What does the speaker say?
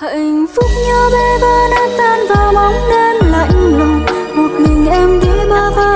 hạnh phúc nhau bê vỡ nát tan vào bóng đêm lạnh lùng một mình em đi bơ. vào